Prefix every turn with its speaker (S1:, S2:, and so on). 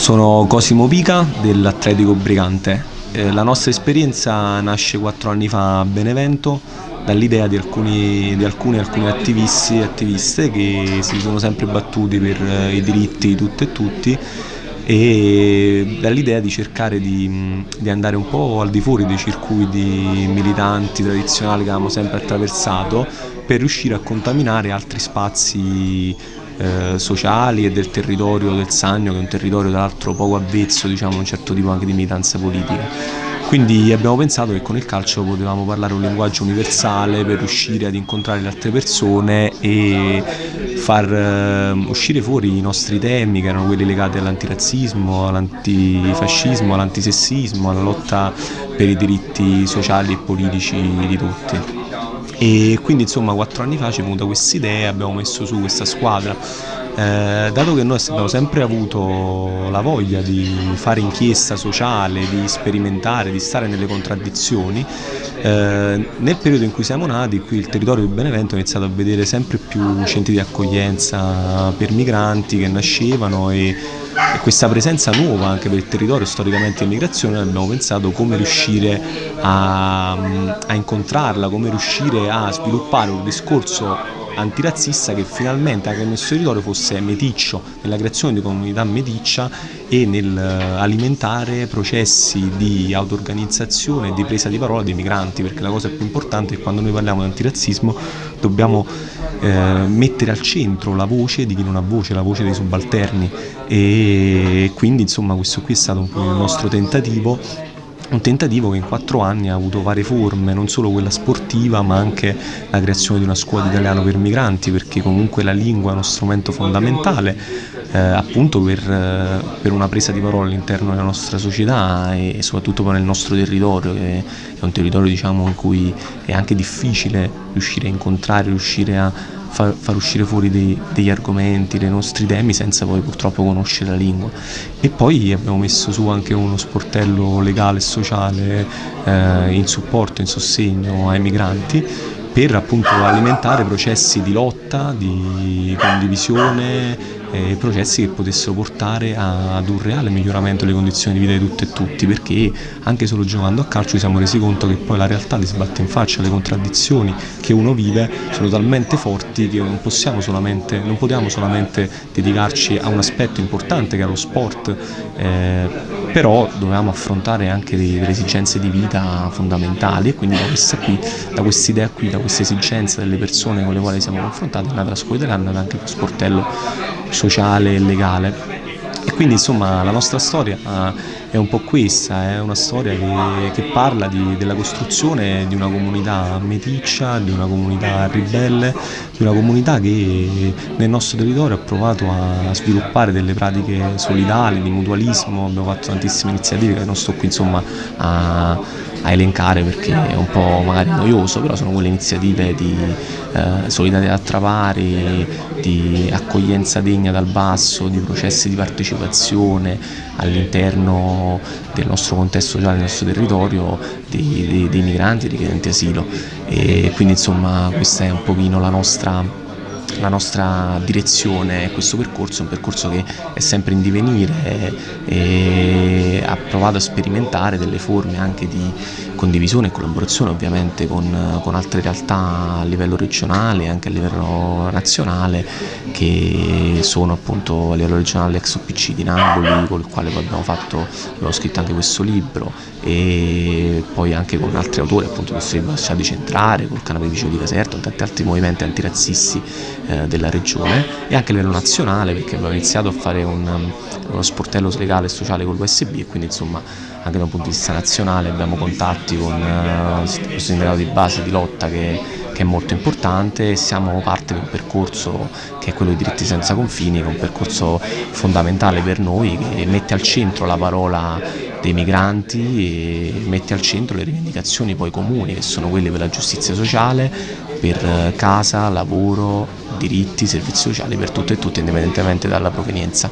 S1: Sono Cosimo Pica dell'Atletico Brigante. Eh, la nostra esperienza nasce quattro anni fa a Benevento dall'idea di alcuni, di alcuni, alcuni attivisti e attiviste che si sono sempre battuti per eh, i diritti di tutte e tutti e dall'idea di cercare di, di, andare un po' al di fuori dei circuiti militanti tradizionali che avevamo sempre attraversato per riuscire a contaminare altri spazi eh, sociali e del territorio del Sannio che è un territorio tra l'altro poco avvezzo diciamo, a un certo tipo anche di militanza politica. Quindi abbiamo pensato che con il calcio potevamo parlare un linguaggio universale per riuscire ad incontrare le altre persone e far uh, uscire fuori i nostri temi che erano quelli legati all'antirazzismo, all'antifascismo, all'antisessismo, alla lotta per i diritti sociali e politici di tutti e quindi insomma quattro anni fa ci è venuta questa idea, abbiamo messo su questa squadra. Eh, dato che noi abbiamo sempre avuto la voglia di fare inchiesta sociale, di sperimentare, di stare nelle contraddizioni, eh, nel periodo in cui siamo nati qui il territorio di Benevento ha iniziato a vedere sempre più centri di accoglienza per migranti che nascevano e questa presenza nuova anche per il territorio storicamente immigrazione abbiamo pensato come riuscire a, a incontrarla, come riuscire a sviluppare un discorso antirazzista che finalmente anche nel nostro territorio fosse meticcio nella creazione di comunità meticcia e nell'alimentare processi di auto-organizzazione e di presa di parola dei migranti perché la cosa più importante è che quando noi parliamo di antirazzismo dobbiamo eh, mettere al centro la voce di chi non ha voce, la voce dei subalterni. E quindi insomma questo qui è stato un po' il nostro tentativo un tentativo che in quattro anni ha avuto varie forme, non solo quella sportiva ma anche la creazione di una scuola di italiano per migranti perché comunque la lingua è uno strumento fondamentale eh, appunto per, eh, per, una presa di parola all'interno della nostra società e soprattutto poi nel nostro territorio che è un territorio diciamo, in cui è anche difficile riuscire a incontrare, riuscire a far, far uscire fuori dei, degli argomenti, dei nostri temi senza poi purtroppo conoscere la lingua. E poi abbiamo messo su anche uno sportello legale e sociale eh, in supporto, in sostegno ai migranti per appunto alimentare processi di lotta, di condivisione eh, processi che potessero portare ad un reale miglioramento delle condizioni di vita di tutte e tutti perché anche solo giocando a calcio ci siamo resi conto che poi la realtà ti sbatte in faccia, le contraddizioni che uno vive sono talmente forti che non possiamo solamente, non potevamo solamente dedicarci a un aspetto importante che è lo sport eh, però dovevamo affrontare anche delle esigenze di vita fondamentali e quindi da questa, qui, da questa idea qui, da questa esigenza delle persone con le quali siamo confrontati è nata la scuola italiana e anche lo sportello sociale e legale. E quindi insomma la nostra storia è un po' questa, è una storia che, che parla di, della costruzione di una comunità meticcia, di una comunità ribelle, di una comunità che nel nostro territorio ha provato a sviluppare delle pratiche solidali, di mutualismo, abbiamo fatto tantissime iniziative che non sto qui insomma a a elencare perché è un po' magari noioso, però sono quelle iniziative di eh, solidarietà tra pari, di accoglienza degna dal basso, di processi di partecipazione all'interno del nostro contesto sociale, del nostro territorio, dei, dei, dei migranti richiedenti asilo. E quindi insomma questa è un pochino la nostra la nostra direzione, questo percorso è un percorso che è sempre in divenire e ha provato a sperimentare delle forme anche di condivisione e collaborazione ovviamente con, con altre realtà a livello regionale e anche a livello nazionale che sono appunto a livello regionale l'ex OPC di Napoli con il quale abbiamo, fatto, abbiamo scritto anche questo libro e poi anche con altri autori appunto questo libro Lasciati Centrare, col canale di Caserta, tanti altri movimenti antirazzisti eh, della regione e anche a livello nazionale perché abbiamo iniziato a fare un, uno sportello legale e sociale con l'USB e quindi insomma anche da un punto di vista nazionale abbiamo contatti con uh, questo sindacato di base di lotta che, che, è molto importante e siamo parte di un percorso che è quello dei diritti senza confini, che è un percorso fondamentale per noi che mette al centro la parola dei migranti e mette al centro le rivendicazioni poi comuni che sono quelle per la giustizia sociale, per casa, lavoro, diritti, servizi sociali per tutte e tutti indipendentemente dalla provenienza.